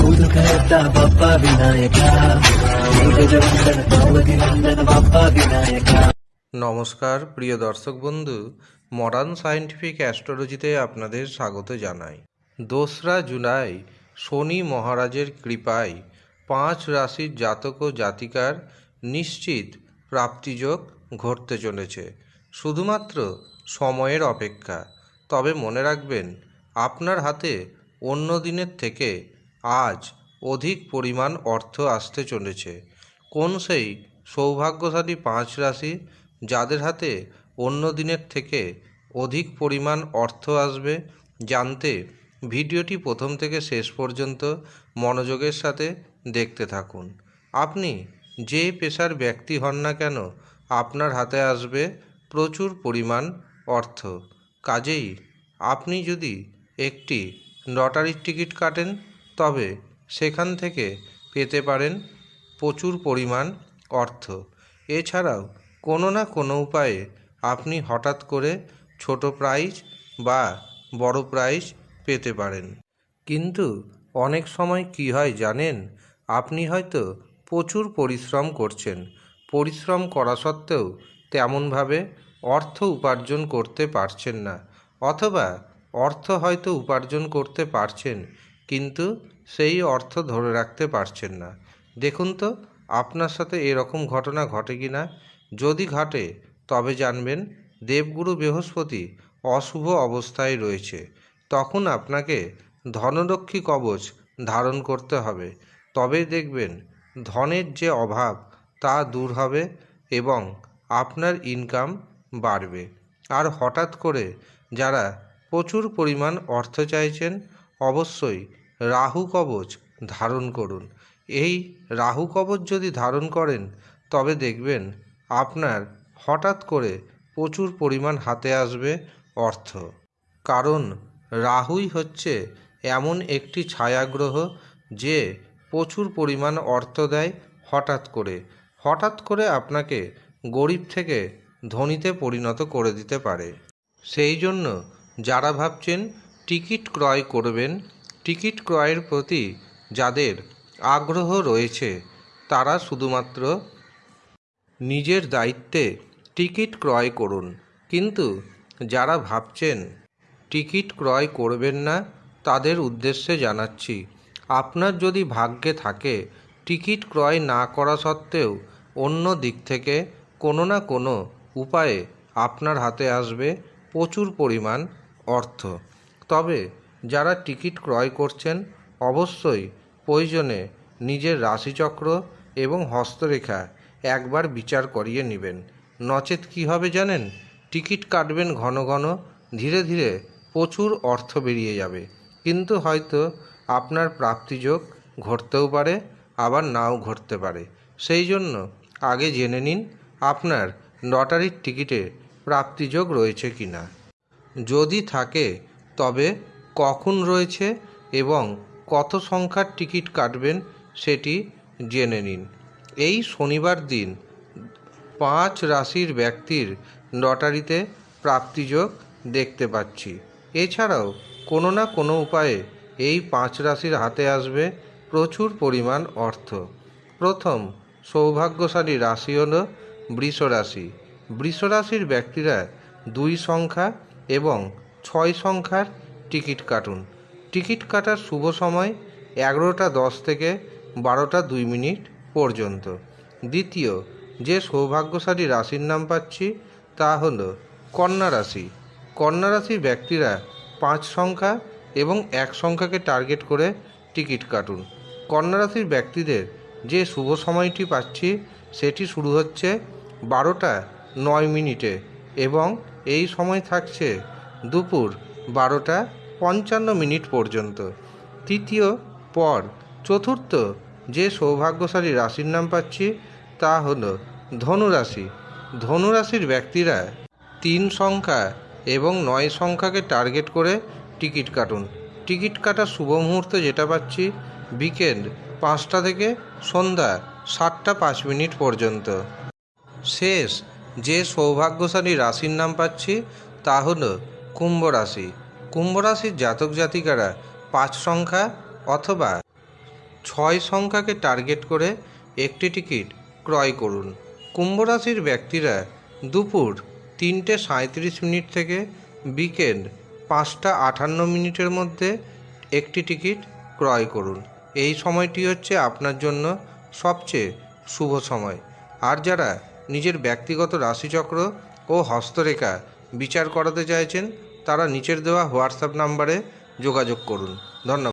ವಿಘ್ನಹರ್ತ ಬಪ್ಪ ವಿನಾಯಕ ಗಜವಂದನ ಪಾರ್ವತಿ ನಂದನ ಬಪ್ಪ ವಿನಾಯಕ নমস্কার প্রিয় দর্শক বন্ধু মডার্ন সায়েন্টিফিক অ্যাস্ট্রোলজিতে আপনাদের স্বাগত জানাই দোসরা জুলাই শনি মহারাজের কৃপায় পাঁচ রাশির জাতক ও জাতিকার নিশ্চিত প্রাপ্তিযোগ ঘটতে চলেছে শুধুমাত্র সময়ের অপেক্ষা তবে মনে রাখবেন আপনার হাতে অন্য দিনের থেকে আজ অধিক পরিমাণ অর্থ আসতে চলেছে। কোন সেই সৌভাগ্যশালী পাঁচ রাশি যাদের হাতে অন্য দিনের থেকে অধিক পরিমাণ অর্থ আসবে জানতে ভিডিওটি প্রথম থেকে শেষ পর্যন্ত মনোযোগের সাথে দেখতে থাকুন। আপনি যে পেশার ব্যক্তি হন না কেন আপনার হাতে আসবে প্রচুর পরিমাণ অর্থ। কাজেই আপনি যদি একটি লটারির টিকিট কাটেন, তবে সেখান থেকে পেতে পারেন প্রচুর পরিমাণ অর্থ। এছাড়াও কোনো না কোনো উপায়ে আপনি হঠাৎ করে ছোট প্রাইজ বা বড় প্রাইজ পেতে পারেন। কিন্তু অনেক সময় কি হয় জানেন? আপনি হয়তো প্রচুর পরিশ্রম করছেন। পরিশ্রম করা সত্ত্বেও তেমনভাবে অর্থ উপার্জন করতে পারছেন না। অথবা অর্থ হয়তো উপার্জন করতে পারছেন, কিন্তু সেই অর্থ ধরে রাখতে পারছেন না। দেখুন তো, আপনার সাথে এরকম ঘটনা ঘটে কি না যদি ঘটে, তবে জানবেন দেবগুরু বৃহস্পতি অশুভ অবস্থায় রয়েছে। তখন আপনাকে ধনলক্ষ্মী কবচ ধারণ করতে হবে। তবে দেখবেন, ধনের যে অভাব তা দূর হবে এবং আপনার ইনকাম বাড়বে। আর হঠাৎ করে যারা প্রচুর পরিমাণ অর্থ চাইছেন, অবশ্যই রাহু কবচ ধারণ করুন। এই রাহু কবচ যদি ধারণ করেন, তবে দেখবেন আপনার হঠাৎ করে প্রচুর পরিমাণ হাতে আসবে অর্থ। কারণ রাহুই হচ্ছে এমন একটি ছায়াগ্রহ যে প্রচুর পরিমাণ অর্থ দেয় হঠাৎ করে। হঠাৎ করে আপনাকে গরিব থেকে ধনীতে পরিণত করে দিতে পারে। সেই জন্য যারা ভাবছেন টিকিট ক্রয় করবেন, টিকিট ক্রয়ের প্রতি যাদের আগ্রহ রয়েছে, তারা শুধুমাত্র নিজের দায়িত্বে টিকিট ক্রয় করুন। কিন্তু যারা ভাবছেন টিকিট ক্রয় করবেন না, তাদের উদ্দেশ্যে জানাচ্ছি, আপনার যদি ভাগ্যে থাকে টিকিট ক্রয় না করা সত্ত্বেও অন্য দিক থেকে কোনো না কোনো উপায়ে আপনার হাতে আসবে, প্রচুর পরিমাণ অর্থ। তবে যারা টিকিট ক্রয় করছেন, অবশ্যই প্রয়োজনে নিজের রাশিচক্র এবং হস্তরেখা একবার বিচার করিয়ে নেবেন। নচেত কী হবে জানেন? টিকিট কাটবেন ঘন ঘন, ধীরে ধীরে প্রচুর অর্থ বেরিয়ে যাবে। কিন্তু হয়তো আপনার প্রাপ্তিযোগ ঘটতেও পারে, আবার নাও ঘটতে পারে। সেই জন্য আগে জেনে নিন, আপনার লটারির টিকিটে প্রাপ্তিযোগ রয়েছে কি না যদি থাকে, তবে কখন রয়েছে এবং কত সংখ্যার টিকিট কাটবেন সেটি জেনে নিন। এই শনিবার দিন পাঁচ রাশির ব্যক্তির লটারিতে প্রাপ্তিযোগ দেখতে পাচ্ছি। এছাড়াও কোনো না কোনো উপায়ে এই পাঁচ রাশির হাতে আসবে প্রচুর পরিমাণ অর্থ। প্রথম সৌভাগ্যশালী রাশি হল বৃষ রাশি বৃষ রাশির ব্যক্তিরা দুই সংখ্যা এবং ছয় সংখ্যার টিকিট কাটুন। টিকিট কাটার শুভ সময় এগারোটা দশ থেকে বারোটা দুই মিনিট পর্যন্ত। দ্বিতীয়, যে সৌভাগ্যশালী রাশির নাম পাচ্ছি তা হল কন্যা রাশি। কন্যা রাশির ব্যক্তিরা পাঁচ সংখ্যা এবং এক সংখ্যাকে টার্গেট করে টিকিট কাটুন। কন্যা রাশির ব্যক্তিদের যে শুভ সময়টি পাচ্ছি সেটি শুরু হচ্ছে বারোটা নয় মিনিটে এবং এই সময় থাকছে দুপুর বারোটা পঞ্চান্ন মিনিট পর্যন্ত। তৃতীয় পর, চতুর্থ যে সৌভাগ্যশালী রাশির নাম পাচ্ছি তা হলো ধনুরাশি। ধনুরাশির ব্যক্তিরা তিন সংখ্যা এবং নয় সংখ্যাকে টার্গেট করে টিকিট কাটুন। টিকিট কাটার শুভ মুহূর্ত যেটা পাচ্ছি, বিকেল পাঁচটা থেকে সন্ধ্যা সাতটা পাঁচ মিনিট পর্যন্ত। শেষ যে সৌভাগ্যশালী রাশির নাম পাচ্ছি তা হলো কুম্ভ রাশি। কুম্ভ রাশির জাতক জাতিকারা পাঁচ সংখ্যা অথবা ছয় সংখ্যাকে টার্গেট করে একটি টিকিট ক্রয় করুন। কুম্ভ রাশির ব্যক্তিরা দুপুর তিনটে সাঁত্রিশ মিনিট থেকে বিকেল পাঁচটা আটান্ন মিনিটের মধ্যে একটি টিকিট ক্রয় করুন। এই সময়টি হচ্ছে আপনার জন্য সবচেয়ে শুভ সময়। আর যারা নিজের ব্যক্তিগত রাশিচক্র ও হস্তরেখা বিচার করাতে চাইছেন, তারা নিচের দেওয়া হোয়াটসঅ্যাপ নাম্বারে যোগাযোগ করুন। ধন্যবাদ।